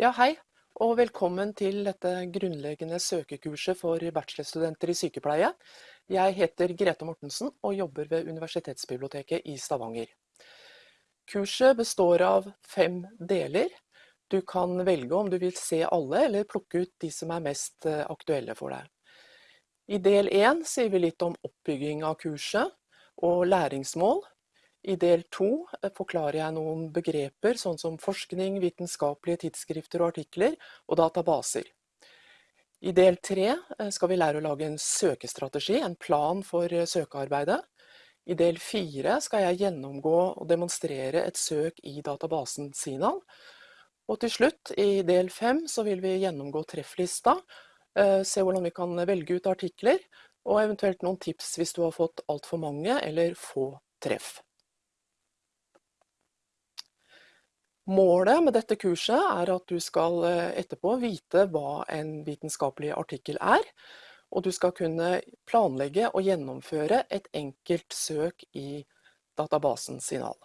Ja, hei, og velkommen til dette grunnleggende søkekurset for bachelorstudenter i sykepleie. Jeg heter Grete Mortensen og jobber ved Universitetsbiblioteket i Stavanger. Kurset består av fem deler. Du kan velge om du vil se alle, eller plukke ut de som er mest eh, aktuelle for deg. I del én sier vi litt om oppbygging av kurset og læringsmål. I del to eh, forklarer jeg noen begreper, sånn som forskning, vitenskapelige tidsskrifter og artikler, og databaser. I del tre eh, skal vi lære å lage en søkestrategi, en plan for eh, søkearbeidet. I del fire skal jeg gjennomgå og demonstrere et søk i databasen Sinan. Og til slutt, i del fem, så vil vi gjennomgå trefflista, se hvordan vi kan velge ut artikler, og eventuelt noen tips hvis du har fått altfor mange eller få treff. Målet med dette kurset er at du skal eh, etterpå vite hva en vitenskapelig artikkel er, og du skal kunne planlegge og gjennomføre et enkelt søk i databasen Signal.